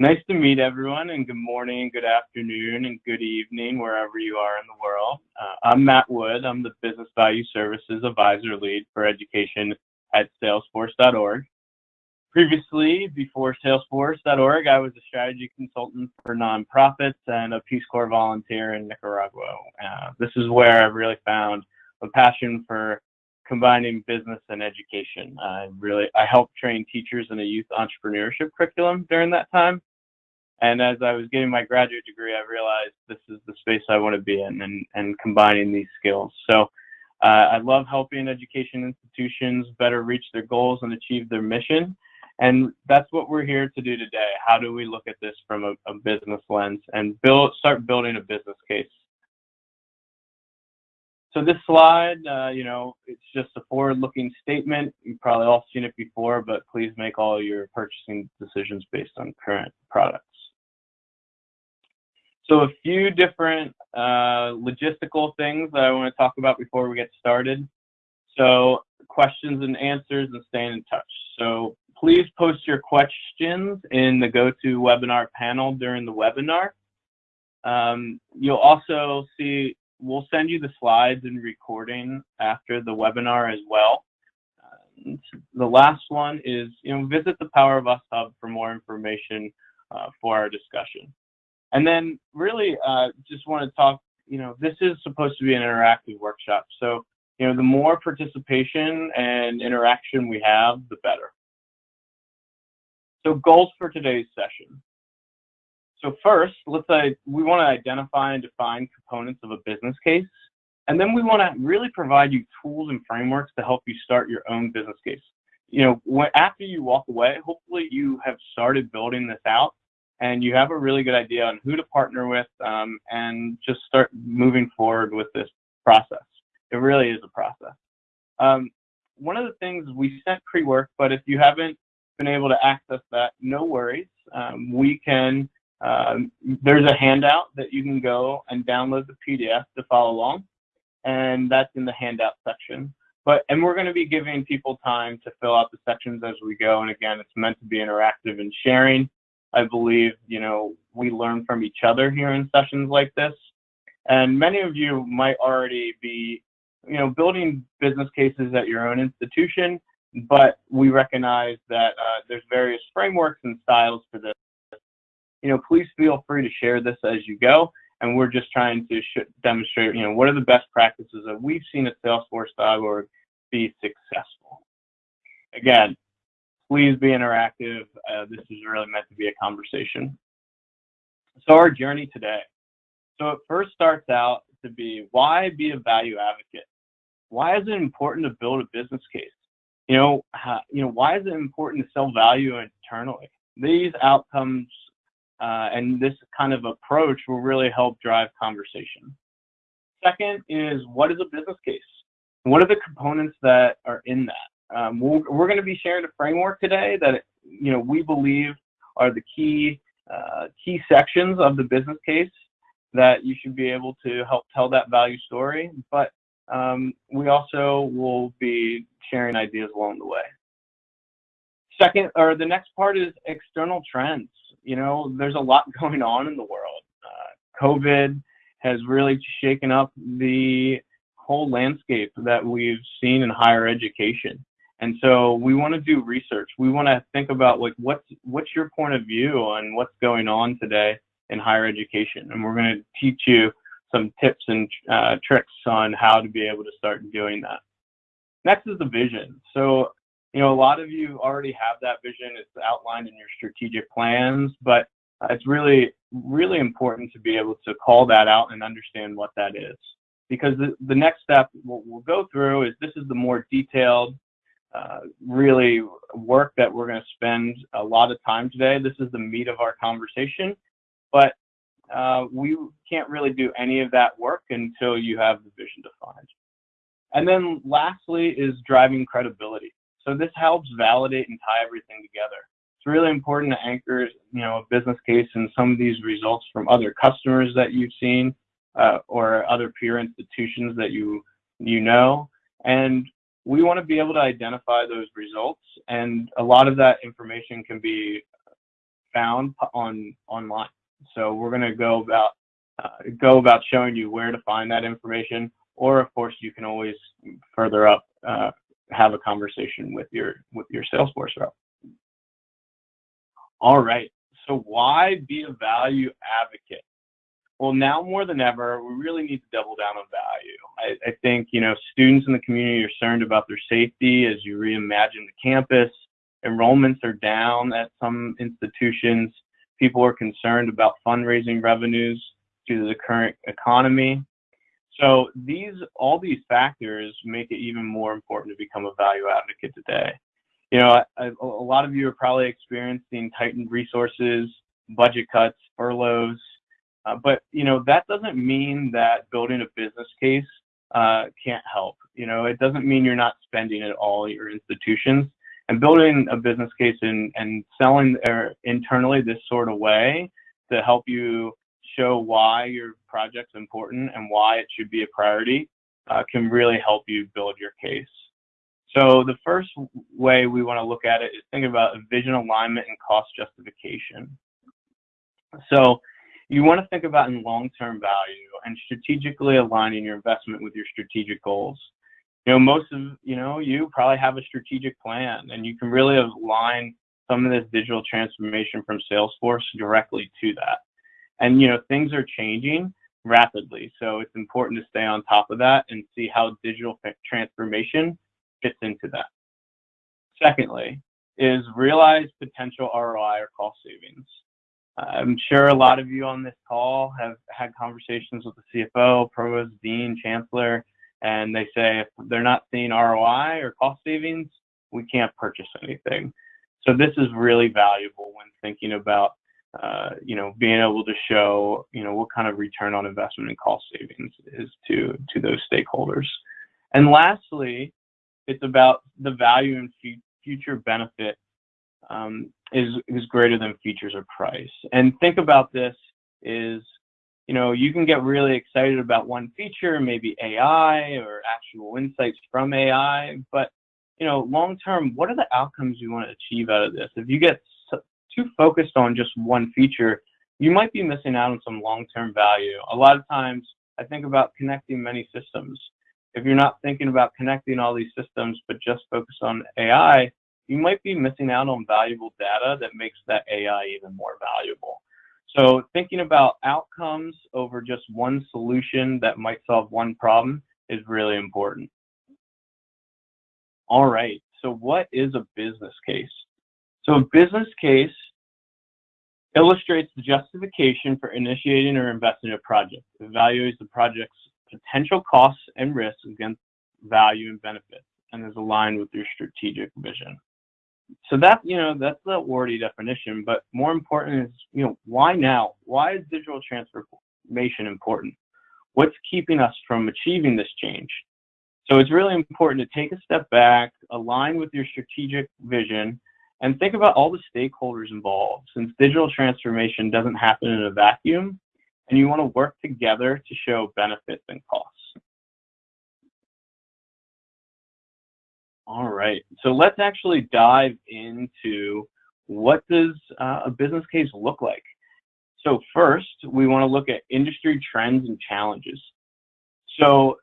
Nice to meet everyone, and good morning, good afternoon, and good evening, wherever you are in the world. Uh, I'm Matt Wood. I'm the Business Value Services Advisor Lead for Education at Salesforce.org. Previously, before Salesforce.org, I was a strategy consultant for nonprofits and a Peace Corps volunteer in Nicaragua. Uh, this is where I really found a passion for combining business and education. I really I helped train teachers in a youth entrepreneurship curriculum during that time. And as I was getting my graduate degree, I realized this is the space I want to be in and, and combining these skills. So uh, I love helping education institutions better reach their goals and achieve their mission. And that's what we're here to do today. How do we look at this from a, a business lens and build, start building a business case? So this slide, uh, you know, it's just a forward-looking statement. You've probably all seen it before, but please make all your purchasing decisions based on current products. So a few different uh, logistical things that I want to talk about before we get started. So questions and answers and staying in touch. So please post your questions in the GoToWebinar panel during the webinar. Um, you'll also see we'll send you the slides and recording after the webinar as well. The last one is, you know, visit the Power of Us Hub for more information uh, for our discussion. And then really uh, just want to talk, you know, this is supposed to be an interactive workshop. So, you know, the more participation and interaction we have, the better. So goals for today's session. So first, let's say we want to identify and define components of a business case. And then we want to really provide you tools and frameworks to help you start your own business case. You know, when, after you walk away, hopefully you have started building this out and you have a really good idea on who to partner with um, and just start moving forward with this process. It really is a process. Um, one of the things we sent pre-work, but if you haven't been able to access that, no worries. Um, we can um, there's a handout that you can go and download the PDF to follow along, and that's in the handout section. But and we're going to be giving people time to fill out the sections as we go. And again, it's meant to be interactive and sharing. I believe you know we learn from each other here in sessions like this, and many of you might already be you know building business cases at your own institution. But we recognize that uh, there's various frameworks and styles for this you know, please feel free to share this as you go. And we're just trying to demonstrate, you know, what are the best practices that we've seen at Salesforce.org be successful. Again, please be interactive. Uh, this is really meant to be a conversation. So our journey today. So it first starts out to be why be a value advocate? Why is it important to build a business case? You know, how, you know, why is it important to sell value internally? These outcomes uh, and this kind of approach will really help drive conversation. Second is what is a business case? What are the components that are in that? Um, we we are going to be sharing a framework today that you know we believe are the key uh, key sections of the business case that you should be able to help tell that value story. But um, we also will be sharing ideas along the way. Second, or the next part is external trends you know, there's a lot going on in the world. Uh, COVID has really shaken up the whole landscape that we've seen in higher education. And so we want to do research. We want to think about like what's what's your point of view on what's going on today in higher education, and we're going to teach you some tips and uh, tricks on how to be able to start doing that. Next is the vision. So you know, a lot of you already have that vision. It's outlined in your strategic plans, but it's really, really important to be able to call that out and understand what that is. Because the, the next step we'll, we'll go through is this is the more detailed, uh, really work that we're going to spend a lot of time today. This is the meat of our conversation, but uh, we can't really do any of that work until you have the vision defined. And then lastly is driving credibility. So this helps validate and tie everything together. It's really important to anchor, you know, a business case and some of these results from other customers that you've seen uh, or other peer institutions that you you know. And we want to be able to identify those results. And a lot of that information can be found on online. So we're going to go about uh, go about showing you where to find that information, or of course you can always further up uh, have a conversation with your with your Salesforce rep. All right. So why be a value advocate? Well, now more than ever, we really need to double down on value. I, I think you know students in the community are concerned about their safety as you reimagine the campus. Enrollments are down at some institutions. People are concerned about fundraising revenues due to the current economy. So these, all these factors make it even more important to become a value advocate today. You know, I, a lot of you are probably experiencing tightened resources, budget cuts, furloughs, uh, but you know that doesn't mean that building a business case uh, can't help. You know, it doesn't mean you're not spending at all at your institutions. And building a business case and, and selling er, internally this sort of way to help you show why your project's important and why it should be a priority uh, can really help you build your case. So the first way we want to look at it is think about vision alignment and cost justification. So you want to think about in long-term value and strategically aligning your investment with your strategic goals. You know, most of, you know, you probably have a strategic plan and you can really align some of this digital transformation from Salesforce directly to that. And you know, things are changing rapidly, so it's important to stay on top of that and see how digital transformation fits into that. Secondly, is realize potential ROI or cost savings. I'm sure a lot of you on this call have had conversations with the CFO, provost, dean, chancellor, and they say if they're not seeing ROI or cost savings, we can't purchase anything. So this is really valuable when thinking about uh, you know, being able to show, you know, what kind of return on investment and cost savings is to to those stakeholders. And lastly, it's about the value and future benefit um, is is greater than features or price. And think about this is, you know, you can get really excited about one feature, maybe AI or actual insights from AI, but you know, long term, what are the outcomes you want to achieve out of this? If you get too focused on just one feature, you might be missing out on some long-term value. A lot of times I think about connecting many systems. If you're not thinking about connecting all these systems, but just focus on AI, you might be missing out on valuable data that makes that AI even more valuable. So thinking about outcomes over just one solution that might solve one problem is really important. All right, so what is a business case? So a business case illustrates the justification for initiating or investing in a project, evaluates the project's potential costs and risks against value and benefits, and is aligned with your strategic vision. So that, you know, that's the wordy definition, but more important is, you know, why now? Why is digital transformation important? What's keeping us from achieving this change? So it's really important to take a step back, align with your strategic vision, and think about all the stakeholders involved since digital transformation doesn't happen in a vacuum and you want to work together to show benefits and costs. All right, so let's actually dive into what does uh, a business case look like? So first, we want to look at industry trends and challenges. So,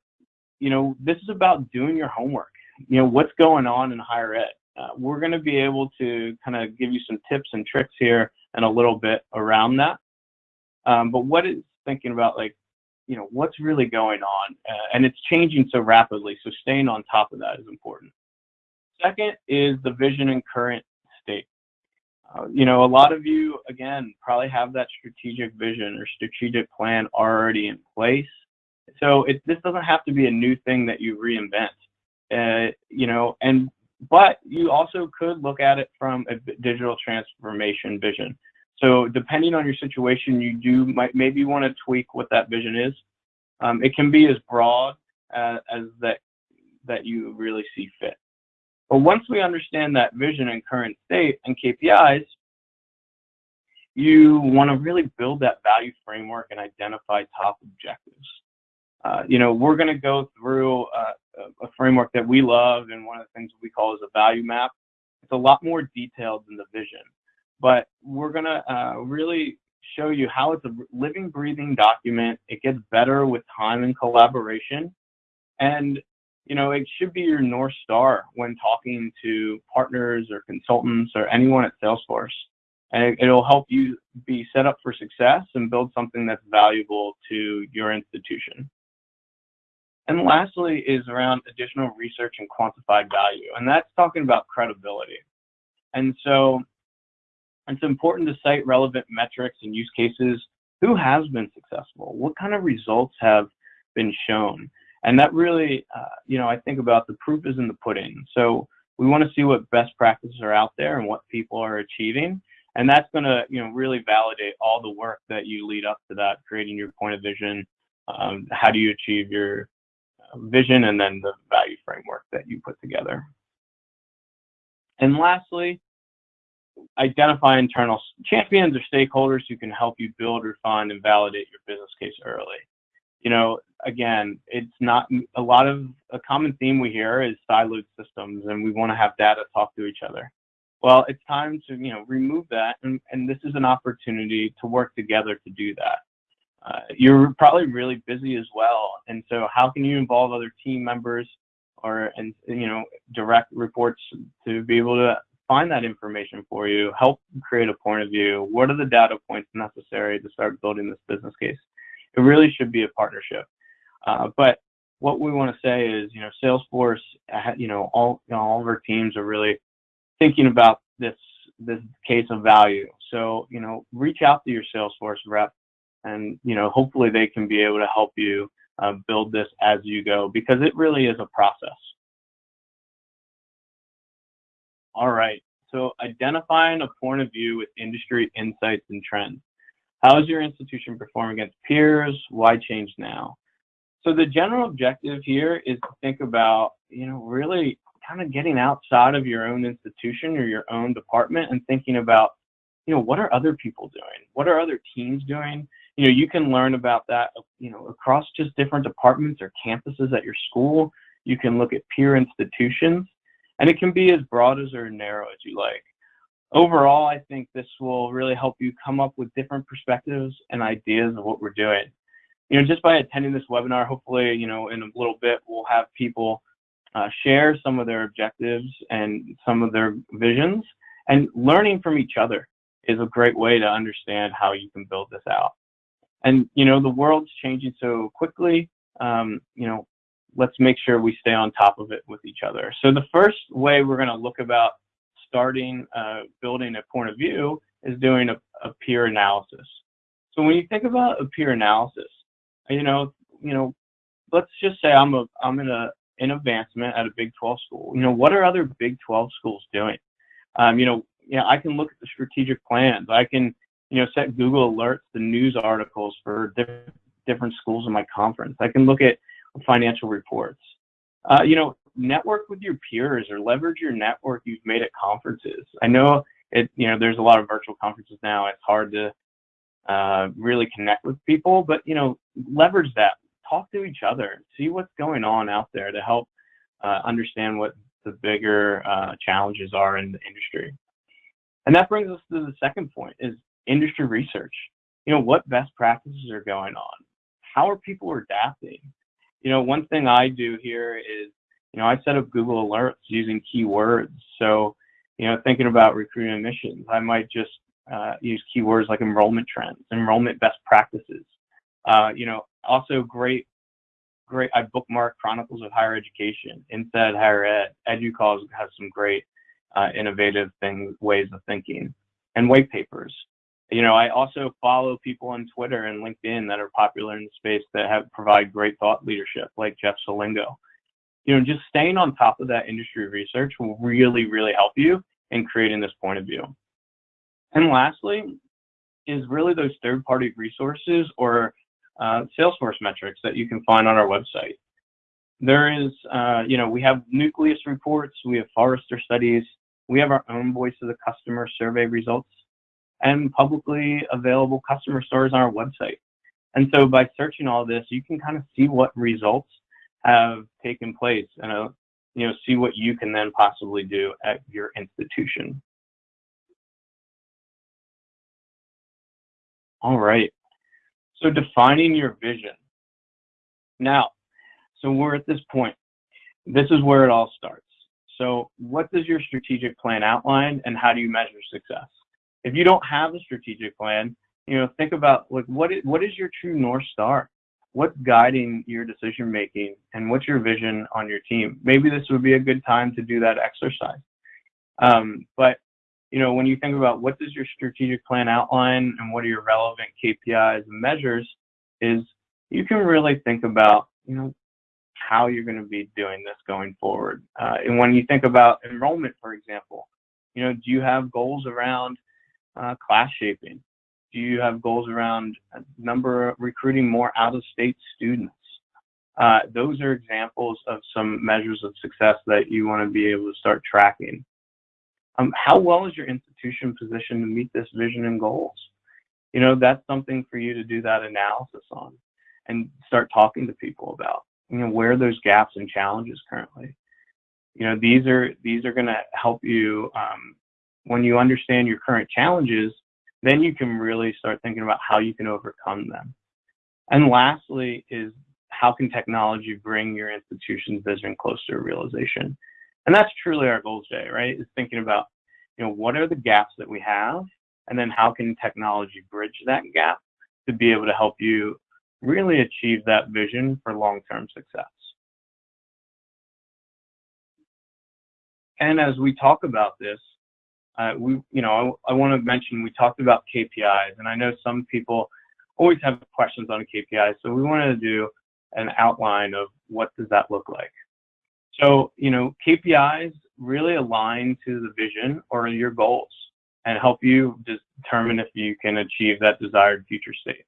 you know, this is about doing your homework. You know, what's going on in higher ed? Uh, we're going to be able to kind of give you some tips and tricks here and a little bit around that. Um, but what is thinking about like, you know, what's really going on? Uh, and it's changing so rapidly, so staying on top of that is important. Second is the vision and current state. Uh, you know, a lot of you, again, probably have that strategic vision or strategic plan already in place. So it, this doesn't have to be a new thing that you reinvent. Uh, you know, and but you also could look at it from a digital transformation vision. So depending on your situation, you do might maybe want to tweak what that vision is. Um, it can be as broad as, as that that you really see fit. But once we understand that vision and current state and KPIs, you want to really build that value framework and identify top objectives. Uh, you know, we're going to go through uh, a framework that we love and one of the things we call is a value map. It's a lot more detailed than the vision, but we're gonna uh, really show you how it's a living, breathing document. It gets better with time and collaboration. And, you know, it should be your North Star when talking to partners or consultants or anyone at Salesforce. And it, will help you be set up for success and build something that's valuable to your institution. And lastly is around additional research and quantified value. And that's talking about credibility. And so it's important to cite relevant metrics and use cases. Who has been successful? What kind of results have been shown? And that really, uh, you know, I think about the proof is in the pudding. So we want to see what best practices are out there and what people are achieving. And that's going to, you know, really validate all the work that you lead up to that, creating your point of vision. Um, how do you achieve your vision and then the value framework that you put together. And lastly, identify internal champions or stakeholders who can help you build, refine, and validate your business case early. You know, again, it's not a lot of a common theme we hear is siloed systems, and we want to have data talk to each other. Well, it's time to you know remove that, and, and this is an opportunity to work together to do that. Uh, you're probably really busy as well, and so how can you involve other team members or and you know direct reports to be able to find that information for you, help create a point of view. What are the data points necessary to start building this business case? It really should be a partnership. Uh, but what we want to say is, you know, Salesforce, uh, you know, all you know, all of our teams are really thinking about this this case of value. So, you know, reach out to your Salesforce rep, and you know, hopefully they can be able to help you uh, build this as you go because it really is a process. All right, so identifying a point of view with industry insights and trends. How is your institution performing against peers? Why change now? So the general objective here is to think about, you know, really kind of getting outside of your own institution or your own department and thinking about, you know, what are other people doing? What are other teams doing? You know, you can learn about that, you know, across just different departments or campuses at your school. You can look at peer institutions and it can be as broad as or narrow as you like. Overall, I think this will really help you come up with different perspectives and ideas of what we're doing. You know, just by attending this webinar, hopefully, you know, in a little bit, we'll have people uh, share some of their objectives and some of their visions and learning from each other is a great way to understand how you can build this out. And, you know, the world's changing so quickly. Um, you know, let's make sure we stay on top of it with each other. So the first way we're going to look about starting uh, building a point of view is doing a, a, peer analysis. So when you think about a peer analysis, you know, you know, let's just say I'm a I'm in a in advancement at a Big 12 school. You know, what are other Big 12 schools doing? Um, you know, you know, I can look at the strategic plans. I can, you know, set Google alerts the news articles for different different schools in my conference. I can look at financial reports. Uh, you know, network with your peers or leverage your network you've made at conferences. I know it, you know, there's a lot of virtual conferences now. It's hard to uh, really connect with people, but, you know, leverage that. Talk to each other. See what's going on out there to help uh, understand what the bigger uh, challenges are in the industry. And that brings us to the second point is industry research. You know, what best practices are going on? How are people adapting? you know, one thing I do here is, you know, I set up Google Alerts using keywords. So, you know, thinking about recruiting admissions, I might just uh, use keywords like enrollment trends, enrollment best practices. Uh, you know, also great, great. I bookmark Chronicles of Higher Education, Inside Higher Ed. EDUCAUSE has some great uh, innovative things, ways of thinking, and white papers you know, I also follow people on Twitter and LinkedIn that are popular in the space that have provide great thought leadership, like Jeff Selingo. You know, just staying on top of that industry research will really, really help you in creating this point of view. And lastly, is really those third-party resources or uh, Salesforce metrics that you can find on our website. There is, uh, you know, we have Nucleus reports, we have Forrester studies, we have our own voice of the customer survey results and publicly available customer stories on our website. And so by searching all this, you can kind of see what results have taken place and uh, you know see what you can then possibly do at your institution. All right. So defining your vision. Now, so we're at this point. This is where it all starts. So what does your strategic plan outline and how do you measure success? If you don't have a strategic plan, you know, think about like what is, what is your true north star? What's guiding your decision making and what's your vision on your team? Maybe this would be a good time to do that exercise. Um, but you know, when you think about what does your strategic plan outline and what are your relevant KPIs and measures, is you can really think about, you know, how you're going to be doing this going forward. Uh, and when you think about enrollment, for example, you know, do you have goals around uh, class shaping? Do you have goals around number recruiting more out-of-state students? Uh, those are examples of some measures of success that you want to be able to start tracking. Um, how well is your institution positioned to meet this vision and goals? You know, that's something for you to do that analysis on and start talking to people about. You know, where those gaps and challenges currently? You know, these are these are going to help you um, when you understand your current challenges. Then you can really start thinking about how you can overcome them. And lastly, is how can technology bring your institution's vision closer to realization? And that's truly our goal today, right? Is thinking about, you know, what are the gaps that we have, and then how can technology bridge that gap to be able to help you really achieve that vision for long-term success. And as we talk about this, uh, we, you know, I, I want to mention we talked about KPIs, and I know some people always have questions on KPIs, so we wanted to do an outline of what does that look like. So, you know, KPIs really align to the vision or your goals and help you determine if you can achieve that desired future state.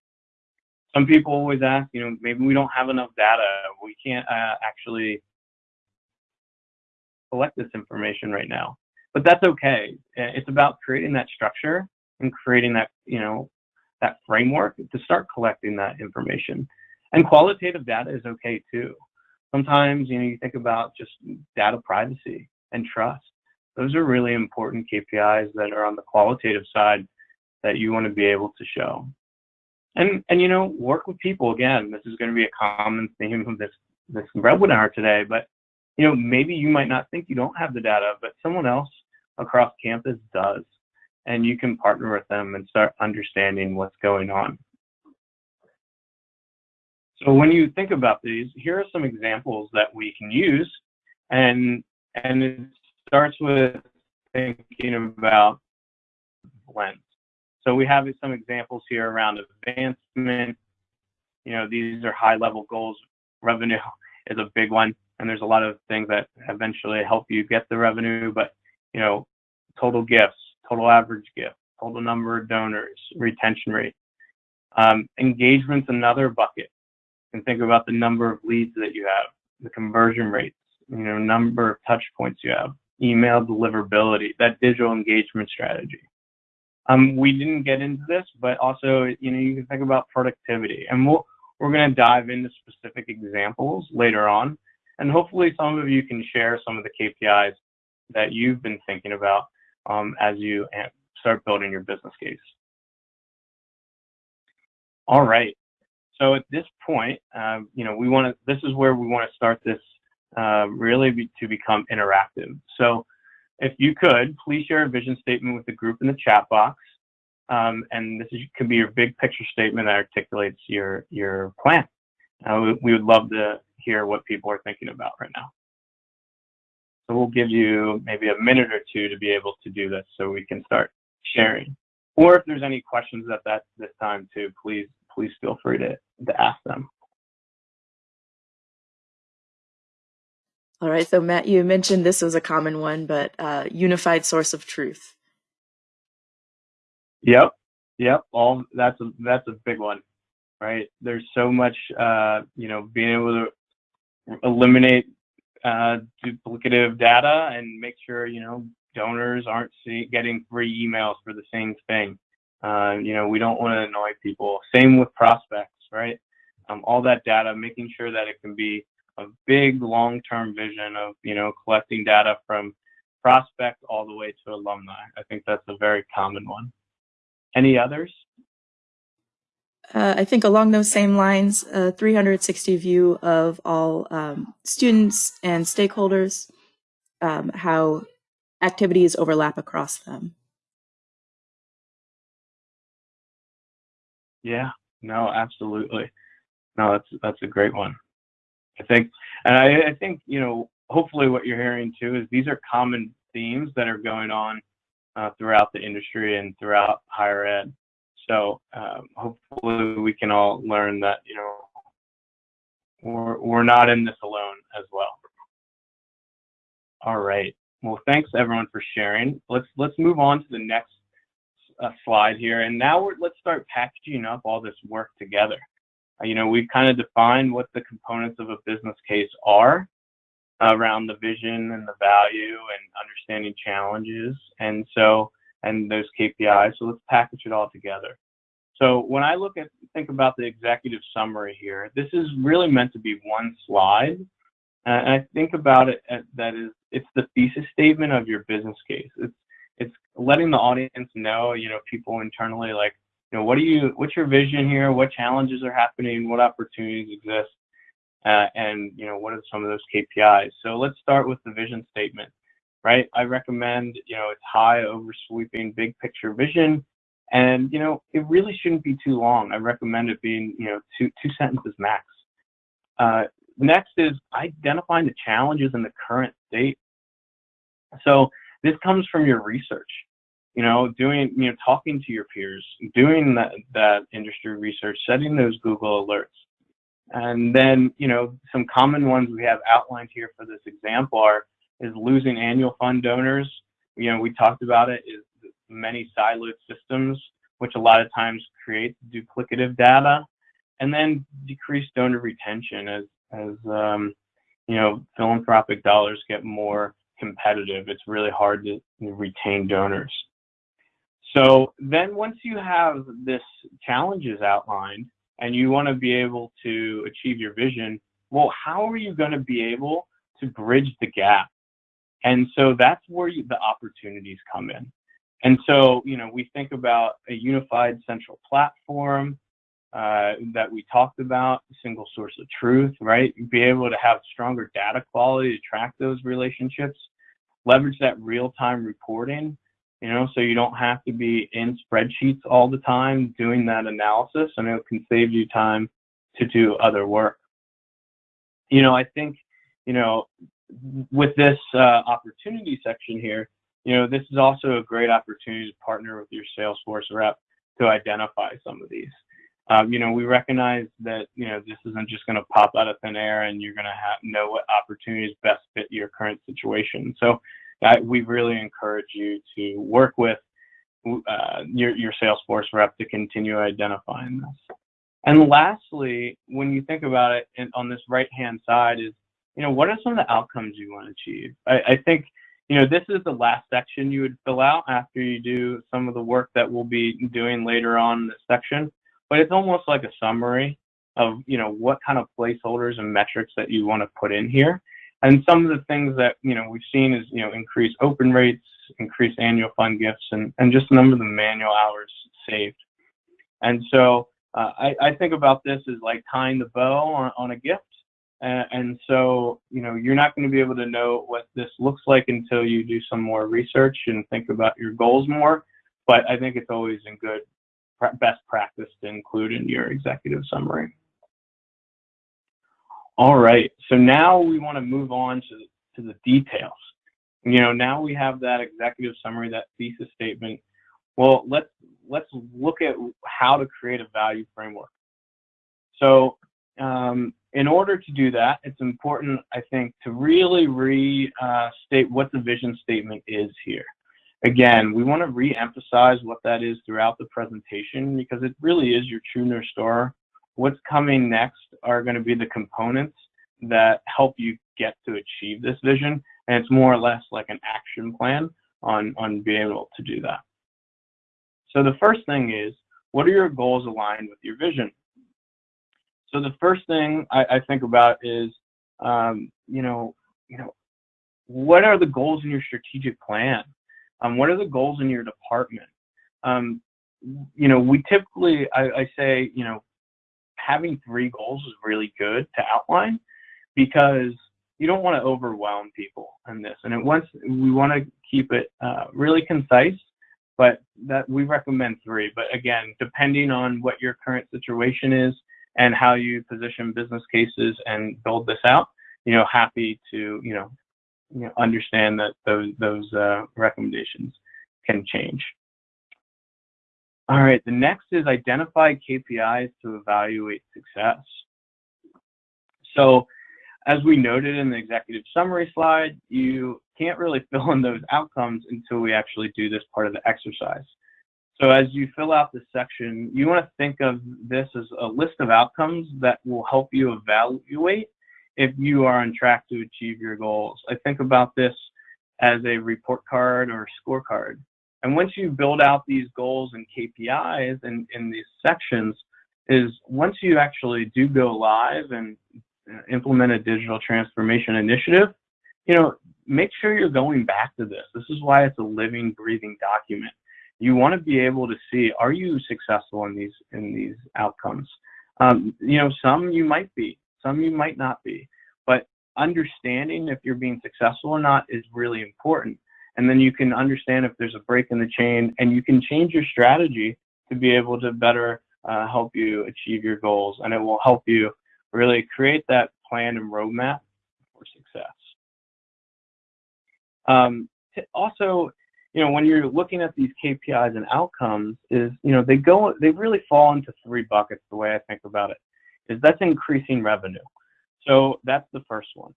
Some people always ask, you know, maybe we don't have enough data. We can't uh, actually collect this information right now. But that's okay. It's about creating that structure and creating that, you know, that framework to start collecting that information. And qualitative data is okay too. Sometimes, you know, you think about just data privacy and trust. Those are really important KPIs that are on the qualitative side that you want to be able to show. And, and you know, work with people. Again, this is going to be a common theme of this, this webinar today, but you know, maybe you might not think you don't have the data, but someone else across campus does. And you can partner with them and start understanding what's going on. So when you think about these, here are some examples that we can use. And, and it starts with thinking about blends. So we have some examples here around advancement. You know, these are high level goals. Revenue is a big one. And there's a lot of things that eventually help you get the revenue. But, you know, total gifts, total average gift, total number of donors, retention rate. Um, engagement's another bucket and think about the number of leads that you have, the conversion rates, you know, number of touch points you have, email deliverability, that digital engagement strategy. Um, we didn't get into this, but also, you know, you can think about productivity, and we'll, we're going to dive into specific examples later on, and hopefully, some of you can share some of the KPIs that you've been thinking about um, as you start building your business case. All right. So at this point, uh, you know, we want to, this is where we want to start this uh, really be, to become interactive. So if you could, please share a vision statement with the group in the chat box. Um, and this is, could be your big picture statement that articulates your, your plan. Uh, we, we would love to hear what people are thinking about right now. So we'll give you maybe a minute or two to be able to do this so we can start sharing. Or if there's any questions at that this time too, please please feel free to, to ask them. All right, so Matt, you mentioned this was a common one, but uh, unified source of truth. Yep, yep. All that's a that's a big one, right? There's so much, uh, you know, being able to eliminate uh, duplicative data and make sure you know donors aren't see, getting free emails for the same thing. Uh, you know, we don't want to annoy people. Same with prospects, right? Um, all that data, making sure that it can be a big long-term vision of, you know, collecting data from prospect all the way to alumni. I think that's a very common one. Any others? Uh, I think along those same lines, a 360 view of all um, students and stakeholders, um, how activities overlap across them. Yeah, no, absolutely. No, that's that's a great one. I think, and I, I think you know, hopefully, what you're hearing too is these are common themes that are going on uh, throughout the industry and throughout higher ed. So um, hopefully, we can all learn that you know we're we're not in this alone as well. All right. Well, thanks everyone for sharing. Let's let's move on to the next uh, slide here, and now let's start packaging up all this work together. Uh, you know, we've kind of defined what the components of a business case are around the vision and the value and understanding challenges, and so and those KPIs. So let's package it all together. So when I look at think about the executive summary here, this is really meant to be one slide. Uh, and I think about it as, that is it's the thesis statement of your business case. It's it's letting the audience know, you know, people internally like, you know, what do you what's your vision here? What challenges are happening? What opportunities exist? Uh, and you know, what are some of those KPIs? So let's start with the vision statement right? I recommend, you know, it's high oversweeping big picture vision. And, you know, it really shouldn't be too long. I recommend it being, you know, two, two sentences max. Uh, next is identifying the challenges in the current state. So this comes from your research, you know, doing, you know, talking to your peers, doing that, that industry research, setting those Google alerts. And then, you know, some common ones we have outlined here for this example are is losing annual fund donors. You know, we talked about it is many siloed systems, which a lot of times create duplicative data, and then decreased donor retention as as um, you know philanthropic dollars get more competitive. It's really hard to retain donors. So then once you have this challenges outlined and you want to be able to achieve your vision, well, how are you going to be able to bridge the gap and so that's where you, the opportunities come in. And so, you know, we think about a unified central platform uh, that we talked about, single source of truth, right? Be able to have stronger data quality to track those relationships, leverage that real-time reporting, you know, so you don't have to be in spreadsheets all the time doing that analysis, and it can save you time to do other work. You know, I think, you know, with this uh, opportunity section here, you know, this is also a great opportunity to partner with your Salesforce rep to identify some of these. Um, you know, we recognize that, you know, this isn't just going to pop out of thin air and you're going to know what opportunities best fit your current situation. So uh, we really encourage you to work with uh, your, your Salesforce rep to continue identifying this. And lastly, when you think about it on this right-hand side is you know, what are some of the outcomes you want to achieve? I, I think, you know, this is the last section you would fill out after you do some of the work that we'll be doing later on in this section, but it's almost like a summary of, you know, what kind of placeholders and metrics that you want to put in here. And some of the things that, you know, we've seen is, you know, increase open rates, increase annual fund gifts, and, and just number of the manual hours saved. And so uh, I, I think about this as like tying the bow on, on a gift uh, and so, you know, you're not going to be able to know what this looks like until you do some more research and think about your goals more. But I think it's always in good best practice to include in your executive summary. All right, so now we want to move on to, to the details. You know, now we have that executive summary, that thesis statement. Well, let's let's look at how to create a value framework. So um, in order to do that, it's important, I think, to really restate what the vision statement is here. Again, we want to re-emphasize what that is throughout the presentation because it really is your true North Star. What's coming next are going to be the components that help you get to achieve this vision. And it's more or less like an action plan on, on being able to do that. So the first thing is, what are your goals aligned with your vision? So the first thing I, I think about is, um, you know, you know, what are the goals in your strategic plan? Um, what are the goals in your department? Um, you know, we typically, I, I say, you know, having three goals is really good to outline because you don't want to overwhelm people in this. And it we want to keep it uh, really concise, but that we recommend three. But again, depending on what your current situation is and how you position business cases and build this out, you know, happy to, you know, you know understand that those, those uh, recommendations can change. All right, the next is identify KPIs to evaluate success. So as we noted in the executive summary slide, you can't really fill in those outcomes until we actually do this part of the exercise. So as you fill out this section, you want to think of this as a list of outcomes that will help you evaluate if you are on track to achieve your goals. I think about this as a report card or scorecard. And once you build out these goals and KPIs in, in these sections, is once you actually do go live and uh, implement a digital transformation initiative, you know, make sure you're going back to this. This is why it's a living, breathing document. You want to be able to see, are you successful in these in these outcomes? Um, you know, some you might be, some you might not be, but understanding if you're being successful or not is really important and then you can understand if there's a break in the chain and you can change your strategy to be able to better uh, help you achieve your goals and it will help you really create that plan and roadmap for success um, also you know when you're looking at these kpis and outcomes is you know they go they really fall into three buckets the way i think about it is that's increasing revenue. So that's the first one.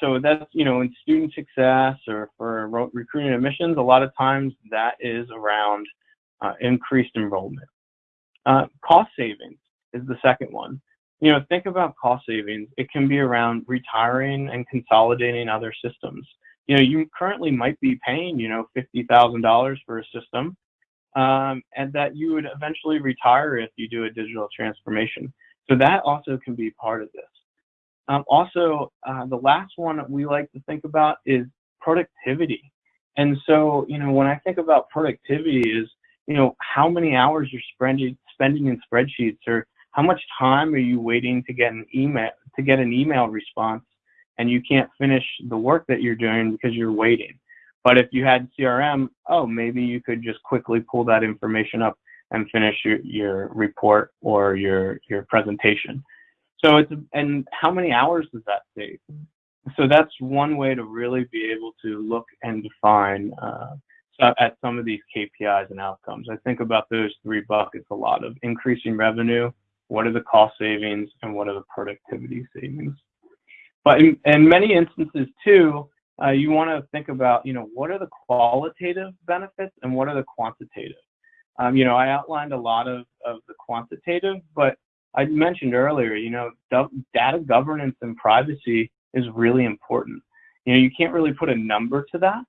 So that's you know in student success or for recruiting admissions a lot of times that is around uh, increased enrollment. Uh, cost savings is the second one. You know think about cost savings. It can be around retiring and consolidating other systems you know you currently might be paying you know $50000 for a system um, and that you would eventually retire if you do a digital transformation so that also can be part of this um, also, uh, the last one we like to think about is productivity. And so, you know, when I think about productivity is, you know, how many hours you're spending, spending in spreadsheets or how much time are you waiting to get an email, to get an email response and you can't finish the work that you're doing because you're waiting. But if you had CRM, oh, maybe you could just quickly pull that information up and finish your, your report or your, your presentation. So it's, and how many hours does that take? So that's one way to really be able to look and define uh, at some of these KPIs and outcomes. I think about those three buckets a lot of increasing revenue, what are the cost savings, and what are the productivity savings. But in, in many instances too, uh, you want to think about, you know, what are the qualitative benefits and what are the quantitative? Um, you know, I outlined a lot of, of the quantitative, but I mentioned earlier, you know, data governance and privacy is really important. You know, you can't really put a number to that,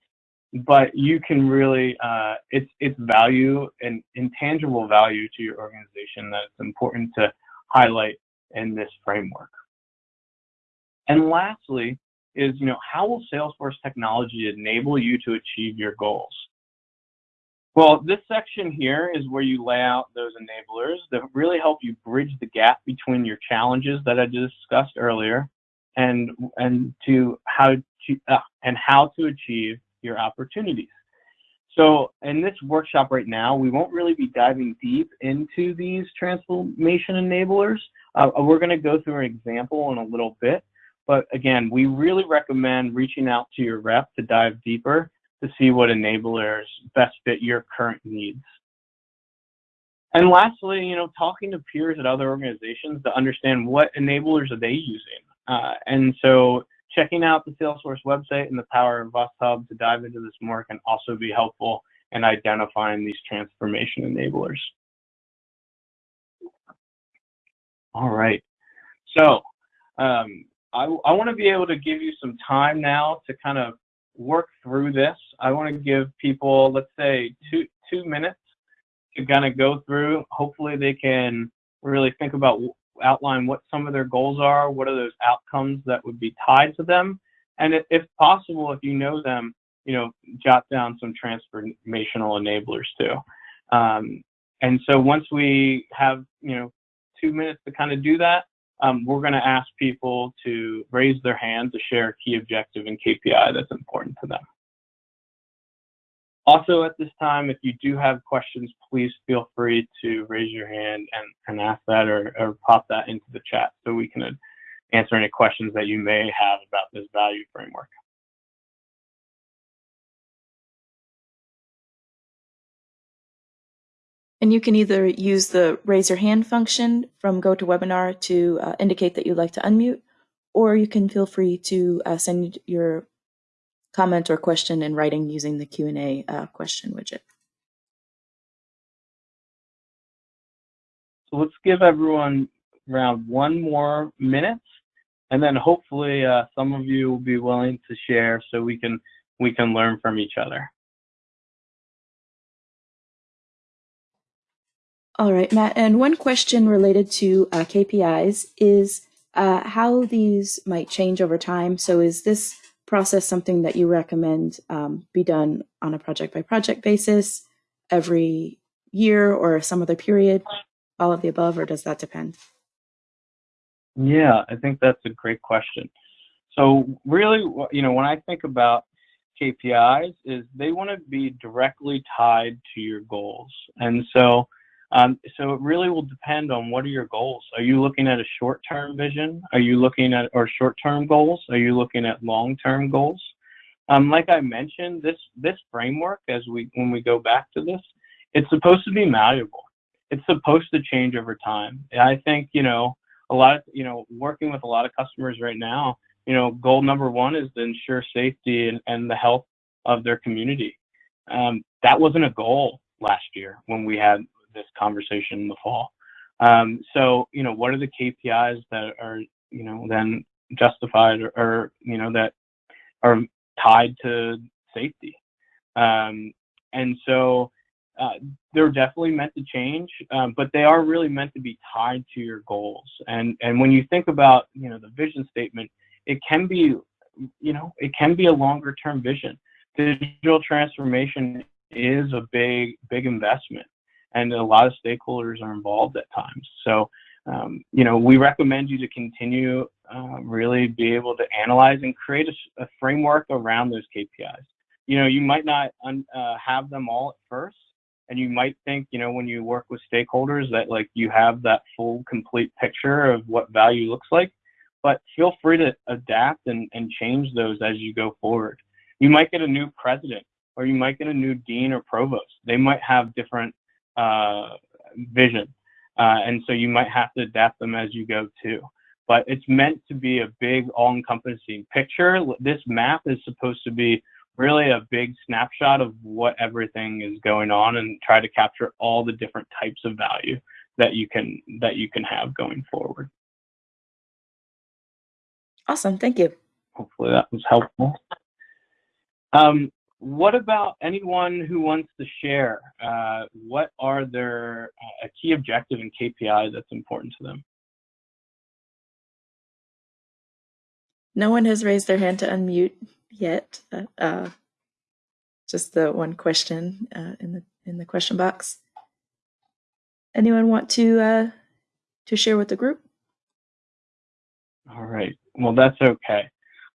but you can really, uh, it's, it's value and intangible value to your organization that it's important to highlight in this framework. And lastly is, you know, how will Salesforce technology enable you to achieve your goals? Well, this section here is where you lay out those enablers that really help you bridge the gap between your challenges that I discussed earlier and and to how to uh, and how to achieve your opportunities. So in this workshop right now, we won't really be diving deep into these transformation enablers. Uh, we're going to go through an example in a little bit. But again, we really recommend reaching out to your rep to dive deeper to see what enablers best fit your current needs. And lastly, you know, talking to peers at other organizations to understand what enablers are they using. Uh, and so checking out the Salesforce website and the Power of Us Hub to dive into this more can also be helpful in identifying these transformation enablers. All right. So um, I, I want to be able to give you some time now to kind of work through this. I want to give people, let's say, two two minutes to kind of go through. Hopefully, they can really think about outline what some of their goals are. What are those outcomes that would be tied to them? And if possible, if you know them, you know, jot down some transformational enablers too. Um, and so once we have, you know, two minutes to kind of do that, um, we're going to ask people to raise their hand to share a key objective and KPI that's important to them. Also at this time, if you do have questions, please feel free to raise your hand and, and ask that or, or pop that into the chat so we can answer any questions that you may have about this value framework. And you can either use the raise your hand function from GoToWebinar to uh, indicate that you'd like to unmute, or you can feel free to uh, send your comment or question in writing using the Q&A uh, question widget. So let's give everyone around one more minute, and then hopefully uh, some of you will be willing to share so we can we can learn from each other. All right, Matt. And one question related to uh, KPIs is uh, how these might change over time. So is this process something that you recommend um, be done on a project by project basis every year or some other period, all of the above, or does that depend? Yeah, I think that's a great question. So really, you know, when I think about KPIs is they want to be directly tied to your goals. And so um, so it really will depend on what are your goals. Are you looking at a short-term vision? Are you looking at or short-term goals? Are you looking at long-term goals? Um, like I mentioned, this this framework, as we when we go back to this, it's supposed to be malleable. It's supposed to change over time. I think you know a lot of you know working with a lot of customers right now. You know, goal number one is to ensure safety and, and the health of their community. Um, that wasn't a goal last year when we had this conversation in the fall. Um, so, you know, what are the KPIs that are, you know, then justified or, or you know, that are tied to safety? Um, and so uh, they're definitely meant to change, um, but they are really meant to be tied to your goals. And and when you think about, you know, the vision statement, it can be, you know, it can be a longer term vision. Digital transformation is a big, big investment and a lot of stakeholders are involved at times. So, um, you know, we recommend you to continue uh, really be able to analyze and create a, a, framework around those KPIs. You know, you might not uh, have them all at first, and you might think, you know, when you work with stakeholders that like you have that full, complete picture of what value looks like. But feel free to adapt and, and change those as you go forward. You might get a new president, or you might get a new dean or provost. They might have different vision. Uh, and so you might have to adapt them as you go too. But it's meant to be a big all-encompassing picture. This map is supposed to be really a big snapshot of what everything is going on and try to capture all the different types of value that you can that you can have going forward. Awesome, thank you. Hopefully that was helpful. Um, what about anyone who wants to share? Uh, what are their uh, a key objective and KPI that's important to them? No one has raised their hand to unmute yet. Uh, uh just the one question uh, in the in the question box. Anyone want to uh, to share with the group? All right. Well, that's okay.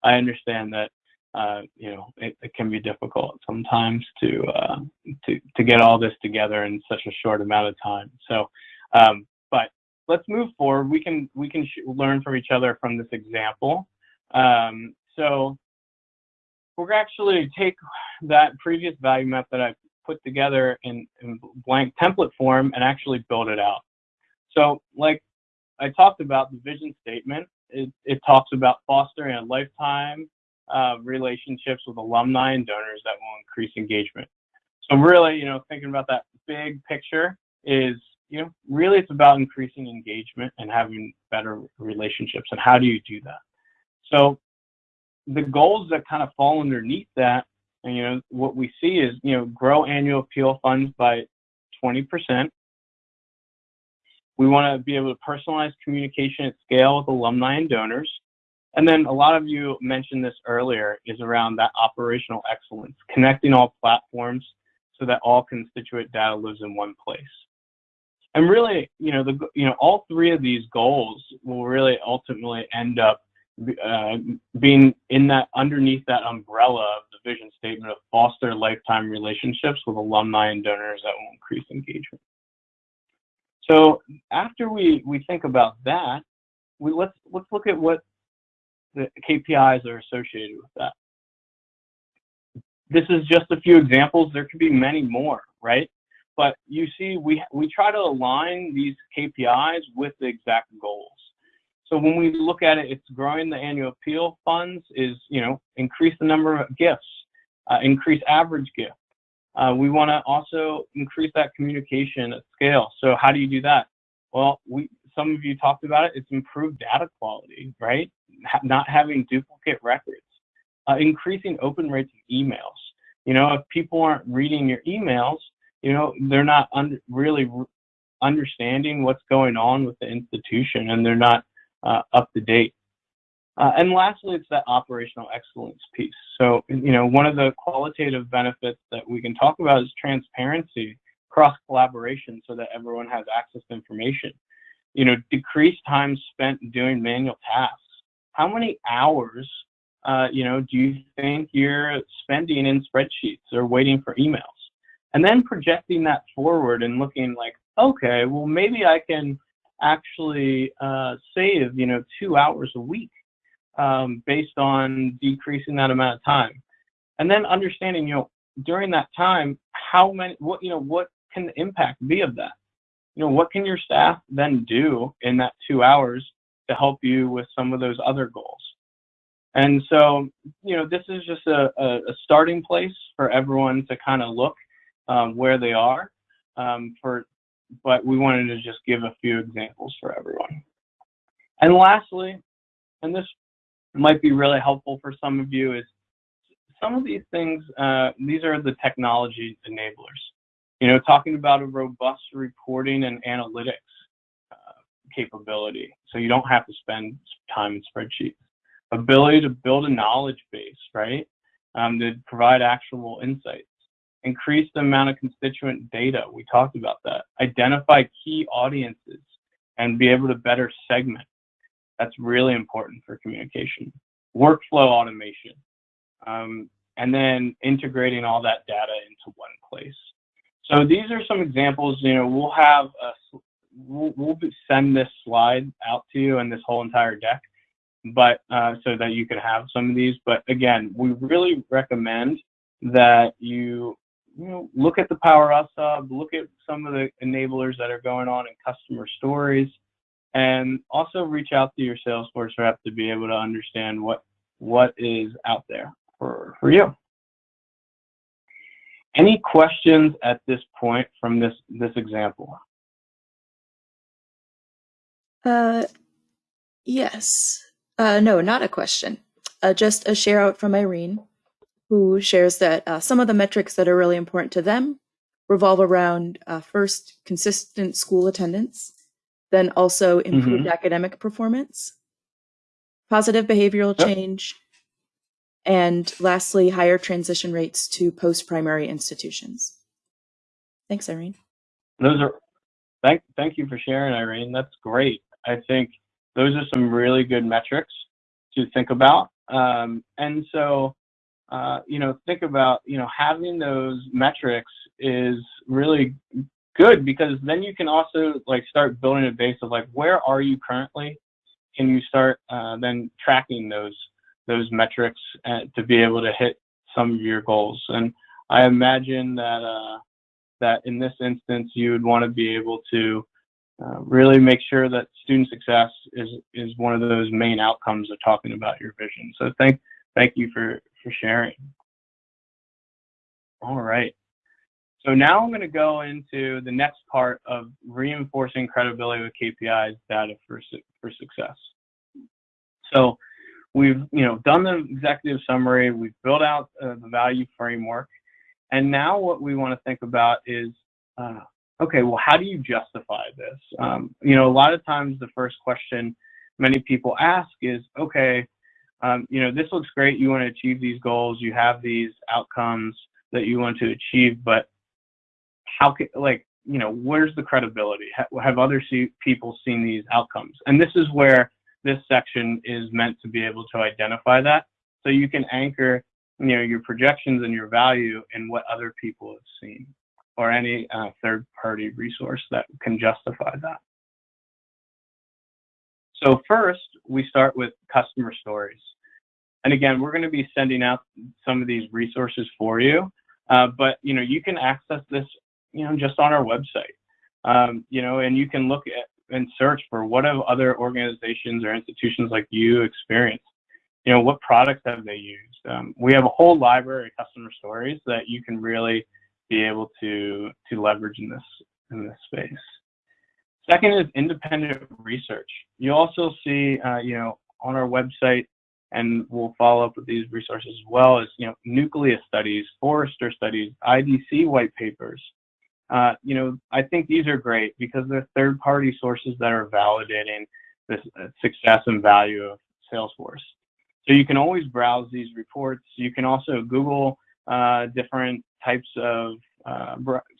I understand that uh, you know, it, it, can be difficult sometimes to, uh, to to get all this together in such a short amount of time. So, um, but let's move forward. We can we can learn from each other from this example. Um, so, we're actually take that previous value map that I put together in, in blank template form and actually build it out. So, like I talked about the vision statement, it, it talks about fostering a lifetime uh, relationships with alumni and donors that will increase engagement. So really, you know, thinking about that big picture is, you know, really it's about increasing engagement and having better relationships. And how do you do that? So the goals that kind of fall underneath that, and you know, what we see is, you know, grow annual appeal funds by 20%. We want to be able to personalize communication at scale with alumni and donors. And then a lot of you mentioned this earlier is around that operational excellence, connecting all platforms so that all constituent data lives in one place. and really, you know, the you know all three of these goals will really ultimately end up uh, being in that underneath that umbrella of the vision statement of foster lifetime relationships with alumni and donors that will increase engagement. So after we we think about that, we let's let's look at what the KPIs are associated with that. This is just a few examples. There could be many more, right? But you see, we we try to align these KPIs with the exact goals. So when we look at it, it's growing the annual appeal funds is, you know, increase the number of gifts, uh, increase average gift. Uh, we want to also increase that communication at scale. So how do you do that? Well, we some of you talked about it. It's improved data quality, right? Ha not having duplicate records, uh, increasing open rates of emails. You know, if people aren't reading your emails, you know, they're not un really understanding what's going on with the institution, and they're not uh, up to date. Uh, and lastly, it's that operational excellence piece. So, you know, one of the qualitative benefits that we can talk about is transparency, cross collaboration, so that everyone has access to information. You know, decrease time spent doing manual tasks. How many hours, uh, you know, do you think you're spending in spreadsheets or waiting for emails? And then projecting that forward and looking like, okay, well, maybe I can actually uh, save, you know, two hours a week um, based on decreasing that amount of time. And then understanding, you know, during that time, how many, what, you know, what can the impact be of that? You know, what can your staff then do in that two hours to help you with some of those other goals? And so, you know, this is just a, a, a starting place for everyone to kind of look um, where they are um, for but we wanted to just give a few examples for everyone. And lastly, and this might be really helpful for some of you, is some of these things, uh, these are the technology enablers. You know, talking about a robust reporting and analytics uh, capability, so you don't have to spend time in spreadsheets. Ability to build a knowledge base, right? Um, to provide actual insights increase the amount of constituent data. We talked about that. Identify key audiences and be able to better segment. That's really important for communication. Workflow automation. Um, and then integrating all that data into one place. So these are some examples, you know, we'll have, a, we'll, we'll send this slide out to you and this whole entire deck, but uh, so that you can have some of these. But again, we really recommend that you you know, look at the Power Us look at some of the enablers that are going on in customer stories, and also reach out to your Salesforce rep to be able to understand what what is out there for, for you. Any questions at this point from this this example? Uh, yes. Uh, no, not a question. Uh, just a share out from Irene who shares that uh, some of the metrics that are really important to them revolve around uh, first consistent school attendance, then also improved mm-hmm. academic performance, positive behavioral yep. change, and lastly, higher transition rates to post-primary institutions. Thanks, Irene. Those are thank thank you for sharing, Irene. That's great. I think those are some really good metrics to think about. Um, and so uh, you know, think about, you know, having those metrics is really good because then you can also like start building a base of like, where are you currently? Can you start uh, then tracking those those metrics uh, to be able to hit some of your goals? And I imagine that uh, that in this instance, you would want to be able to uh, really make sure that student success is is one of those main outcomes of talking about your vision. So thank thank you for for sharing. All right. So now I'm going to go into the next part of reinforcing credibility with KPIs data for, for success. So we've you know done the executive summary, we've built out uh, the value framework, and now what we want to think about is, uh, okay, well, how do you justify this? Um, you know, a lot of times the first question many people ask is, okay, um, you know, this looks great. You want to achieve these goals. You have these outcomes that you want to achieve, but how can, like, you know, where's the credibility? Have other people seen these outcomes? And this is where this section is meant to be able to identify that. So you can anchor, you know, your projections and your value in what other people have seen or any uh, third party resource that can justify that. So first, we start with customer stories. And again, we're going to be sending out some of these resources for you. Uh, but you know, you can access this, you know, just on our website. Um, you know, and you can look at and search for what have other organizations or institutions like you experienced. You know, what products have they used? Um, we have a whole library of customer stories that you can really be able to to leverage in this in this space. Second is independent research. You also see, uh, you know, on our website, and we'll follow up with these resources as well as, you know, nucleus studies, Forrester studies, IDC white papers. Uh, you know, I think these are great because they're third-party sources that are validating the uh, success and value of Salesforce. So you can always browse these reports. You can also Google uh, different types of uh,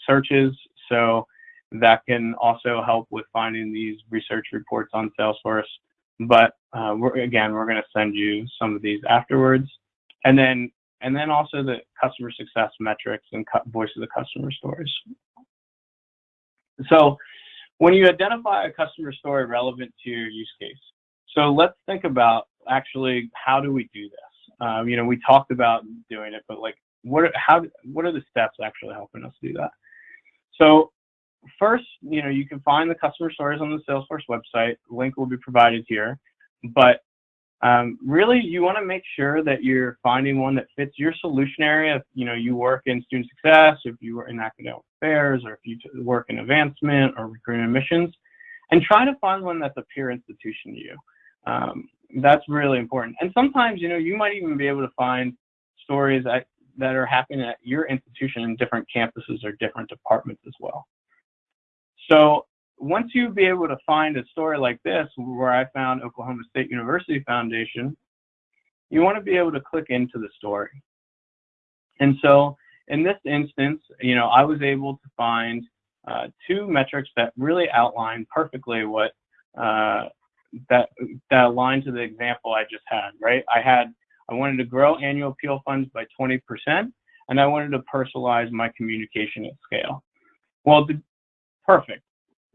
searches. So that can also help with finding these research reports on Salesforce. But uh, we're, again, we're going to send you some of these afterwards, and then and then also the customer success metrics and voice of the customer stories. So when you identify a customer story relevant to your use case, so let's think about actually how do we do this? Um, you know, we talked about doing it, but like, what are, how what are the steps actually helping us do that? So first, you know, you can find the customer stories on the Salesforce website. Link will be provided here. But um, really, you want to make sure that you're finding one that fits your solution area. If you know you work in student success, if you work in academic affairs, or if you work in advancement or recruitment admissions, and try to find one that's a peer institution to you. Um, that's really important. And sometimes, you know, you might even be able to find stories that are happening at your institution in different campuses or different departments as well. So once you be able to find a story like this, where I found Oklahoma State University Foundation, you want to be able to click into the story. And so in this instance, you know, I was able to find uh, two metrics that really outline perfectly what uh, that that align to the example I just had. Right? I had I wanted to grow annual appeal funds by 20%, and I wanted to personalize my communication at scale. Well, the, Perfect.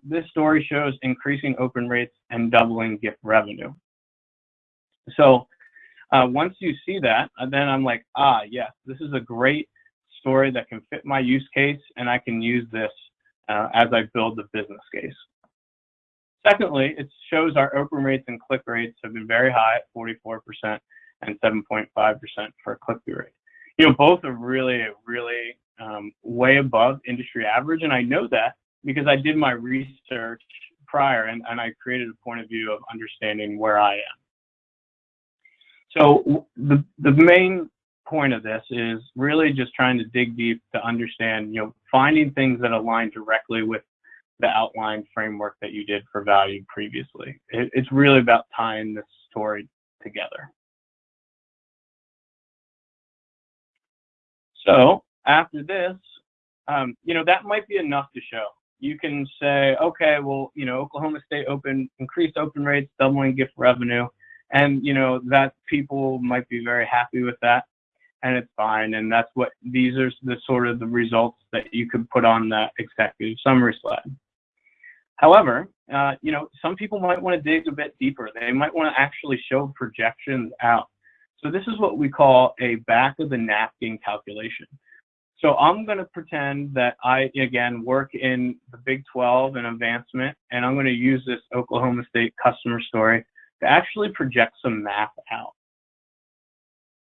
This story shows increasing open rates and doubling gift revenue. So uh, once you see that, uh, then I'm like, ah, yes, this is a great story that can fit my use case, and I can use this uh, as I build the business case. Secondly, it shows our open rates and click rates have been very high at 44% and 7.5% for click-through rate. You know, both are really, really um, way above industry average, and I know that because I did my research prior and, and I created a point of view of understanding where I am. So the, the main point of this is really just trying to dig deep to understand, you know, finding things that align directly with the outline framework that you did for value previously. It, it's really about tying this story together. So after this, um, you know, that might be enough to show you can say, okay, well, you know, Oklahoma State open increased open rates, doubling gift revenue, and you know that people might be very happy with that, and it's fine. And that's what these are the sort of the results that you could put on that executive summary slide. However, uh, you know, some people might want to dig a bit deeper. They might want to actually show projections out. So this is what we call a back of the napkin calculation. So I'm going to pretend that I, again, work in the Big 12 and advancement, and I'm going to use this Oklahoma State customer story to actually project some math out.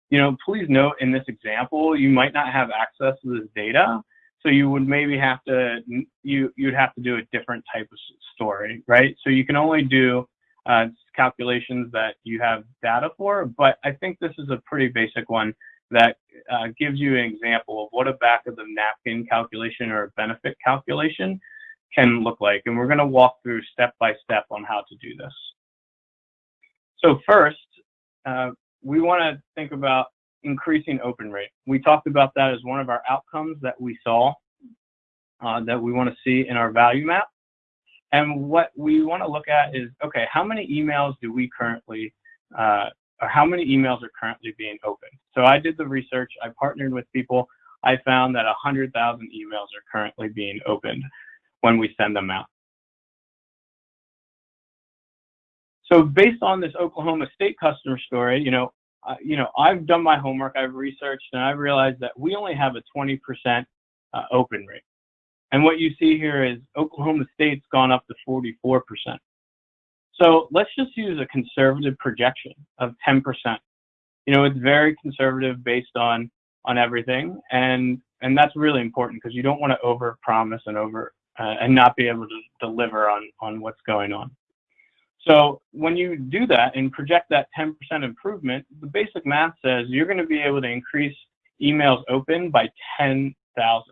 You know, please note in this example, you might not have access to this data, so you would maybe have to, you, you'd have to do a different type of story, right? So you can only do uh, calculations that you have data for, but I think this is a pretty basic one that uh, gives you an example of what a back of the napkin calculation or a benefit calculation can look like. And we're going to walk through step by step on how to do this. So first, uh, we want to think about increasing open rate. We talked about that as one of our outcomes that we saw. uh, that we want to see in our value map. And what we want to look at is, okay, how many emails do we currently, uh, how many emails are currently being opened? So I did the research, I partnered with people, I found that 100,000 emails are currently being opened when we send them out. So based on this Oklahoma State customer story, you know, uh, you know, I've done my homework, I've researched, and I've realized that we only have a 20% uh, open rate. And what you see here is Oklahoma State's gone up to 44%. So let's just use a conservative projection of 10%. You know, it's very conservative based on on everything, and and that's really important because you don't want to over promise and over uh, and not be able to deliver on on what's going on. So when you do that and project that 10% improvement, the basic math says you're going to be able to increase emails open by 10,000.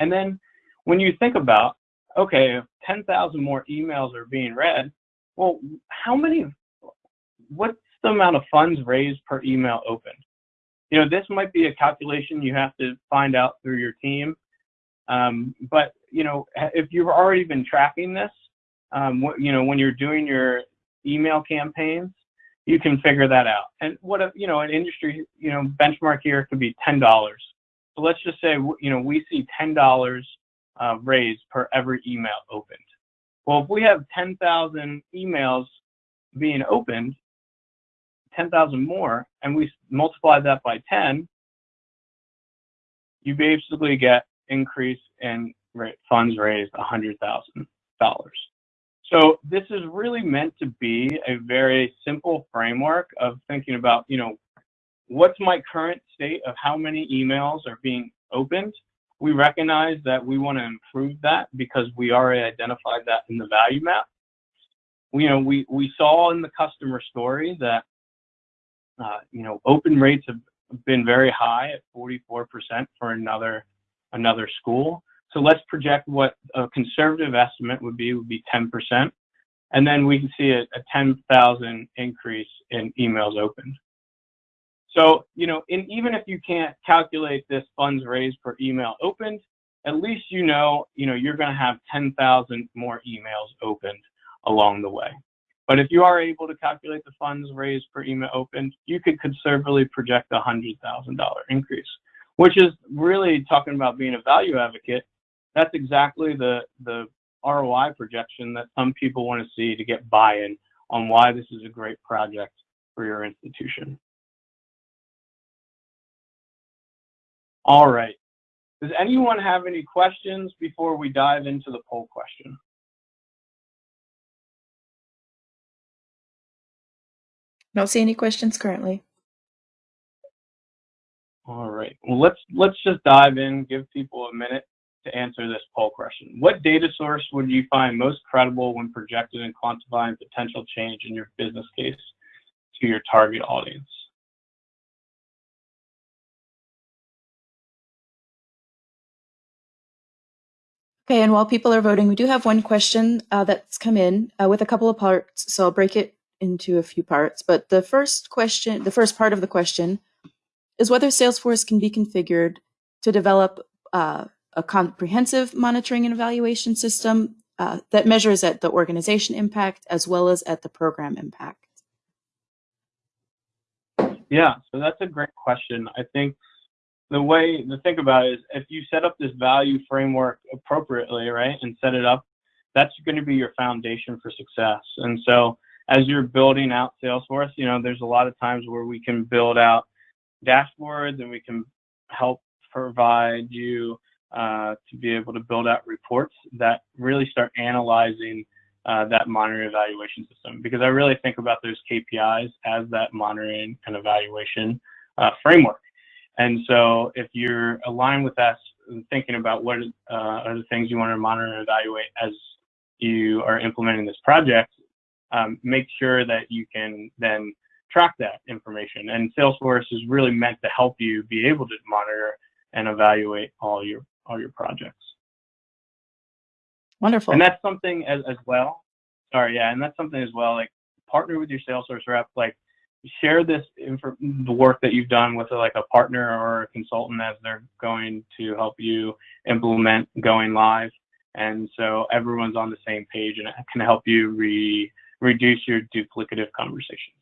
And then when you think about, okay, 10,000 more emails are being read, well, how many, what's the amount of funds raised per email opened? You know, this might be a calculation you have to find out through your team. Um, but, you know, if you've already been tracking this, um, you know, when you're doing your email campaigns, you can figure that out. And what, a, you know, an industry, you know, benchmark here could be $10 so let's just say, you know, we see $10 uh, raised per every email opened. Well, if we have 10,000 emails being opened, 10,000 more, and we multiply that by 10, you basically get increase in funds raised $100,000. So this is really meant to be a very simple framework of thinking about, you know, what's my current state of how many emails are being opened? We recognize that we want to improve that because we already identified that in the value map. We, you know, we, we saw in the customer story that, uh, you know, open rates have been very high at 44% for another, another school. So let's project what a conservative estimate would be, would be 10%. And then we can see a, a 10,000 increase in emails opened. So, you know, and even if you can't calculate this funds raised per email opened, at least you know, you know, you're going to have 10,000 more emails opened along the way. But if you are able to calculate the funds raised per email opened, you could conservatively project a $100,000 increase, which is really talking about being a value advocate. That's exactly the, the ROI projection that some people want to see to get buy-in on why this is a great project for your institution. All right. Does anyone have any questions before we dive into the poll question? Don't see any questions currently. All right. Well, let's let's just dive in. Give people a minute to answer this poll question. What data source would you find most credible when projecting and quantifying potential change in your business case to your target audience? Okay, and while people are voting, we do have one question uh, that's come in uh, with a couple of parts, so I'll break it into a few parts. But the first question, the first part of the question, is whether Salesforce can be configured to develop uh, a comprehensive monitoring and evaluation system uh, that measures at the organization impact as well as at the program impact. Yeah, so that's a great question. I think the way to think about it is if you set up this value framework appropriately, right, and set it up, that's going to be your foundation for success. And so as you're building out Salesforce, you know, there's a lot of times where we can build out dashboards and we can help provide you uh, to be able to build out reports that really start analyzing uh, that monitoring evaluation system because I really think about those KPIs as that monitoring and evaluation uh, framework. And so if you're aligned with us and thinking about what uh, are the things you want to monitor and evaluate as you are implementing this project, um, make sure that you can then track that information. And Salesforce is really meant to help you be able to monitor and evaluate all your all your projects. Wonderful. And that's something as, as well. Sorry, yeah, and that's something as well. Like partner with your Salesforce rep. Like share this the work that you've done with like a partner or a consultant as they're going to help you implement going live. And so everyone's on the same page and it can help you re, reduce your duplicative conversations.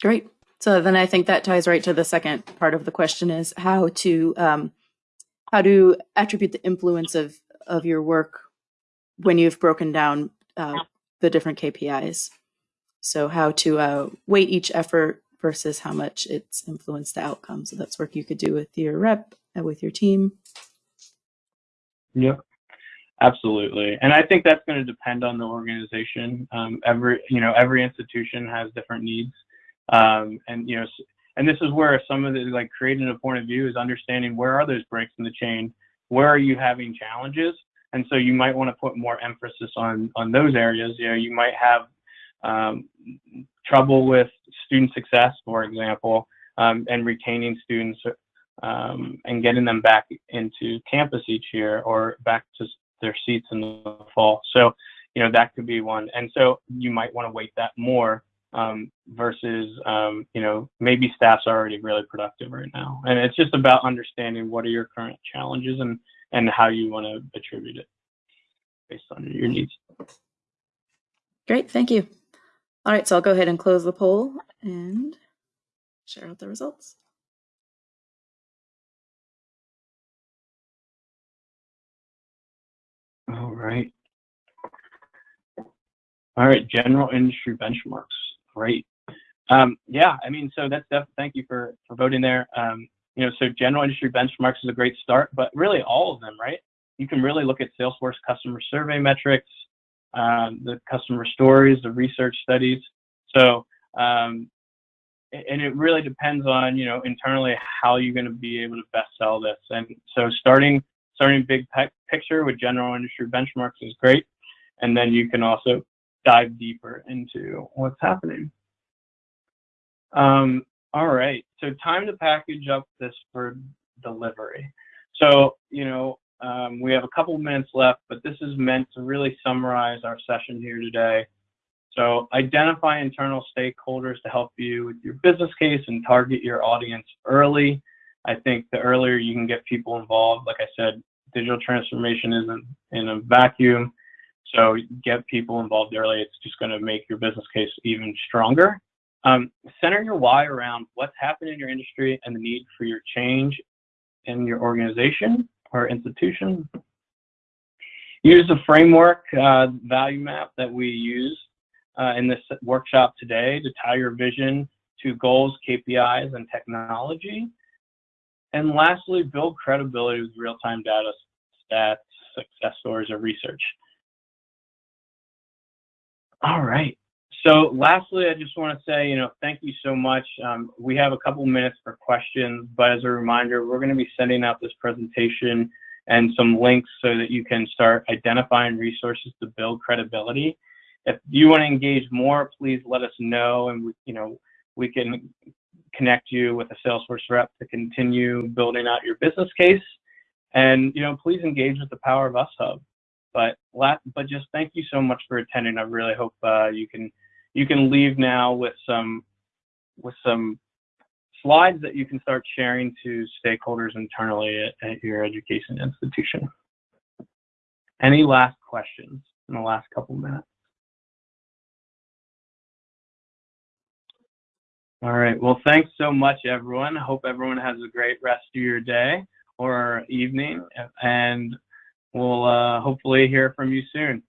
Great. So then I think that ties right to the second part of the question is how to um, how to attribute the influence of of your work when you've broken down uh, the different KPIs. So how to uh, weight each effort versus how much it's influenced the outcome. So that's work you could do with your rep and with your team. Yep. Absolutely, and I think that's going to depend on the organization. Um, every you know every institution has different needs, um, and you know, and this is where some of the like creating a point of view is understanding where are those breaks in the chain, where are you having challenges, and so you might want to put more emphasis on on those areas. You know, you might have um, trouble with student success, for example, um, and retaining students um, and getting them back into campus each year or back to their seats in the fall. So, you know, that could be one. And so you might want to weight that more um, versus, um, you know, maybe staff's already really productive right now. And it's just about understanding what are your current challenges and, and how you want to attribute it based on your needs. Great, thank you. All right, so I'll go ahead and close the poll and share out the results. All right. All right, general industry benchmarks. Great. Um, yeah, I mean, so that's definitely, thank you for, for voting there. Um, you know, so general industry benchmarks is a great start, but really all of them, right? You can really look at Salesforce customer survey metrics, um, the customer stories, the research studies. So, um, and it really depends on, you know, internally how you're going to be able to best sell this. And so starting starting big picture with general industry benchmarks is great. And then you can also dive deeper into what's happening. Um, all right, so time to package up this for delivery. So, you know, um, we have a couple minutes left, but this is meant to really summarize our session here today. So identify internal stakeholders to help you with your business case and target your audience early. I think the earlier you can get people involved, like I said, digital transformation isn't in a vacuum. So get people involved early. It's just going to make your business case even stronger. Um, center your why around what's happening in your industry and the need for your change in your organization or institution. Use the framework uh, value map that we use uh, in this workshop today to tie your vision to goals, KPIs, and technology. And lastly, build credibility with real-time data, stats, success stories, or research. All right. So lastly, I just want to say, you know, thank you so much. Um, we have a couple minutes for questions, but as a reminder, we're going to be sending out this presentation and some links so that you can start identifying resources to build credibility. If you want to engage more, please let us know, and we, you know, we can connect you with a Salesforce rep to continue building out your business case. And you know, please engage with the Power of Us Hub. But but just thank you so much for attending. I really hope uh, you can you can leave now with some with some slides that you can start sharing to stakeholders internally at, at your education institution. Any last questions in the last couple minutes? All right. Well, thanks so much, everyone. I hope everyone has a great rest of your day or evening, and we'll uh, hopefully hear from you soon.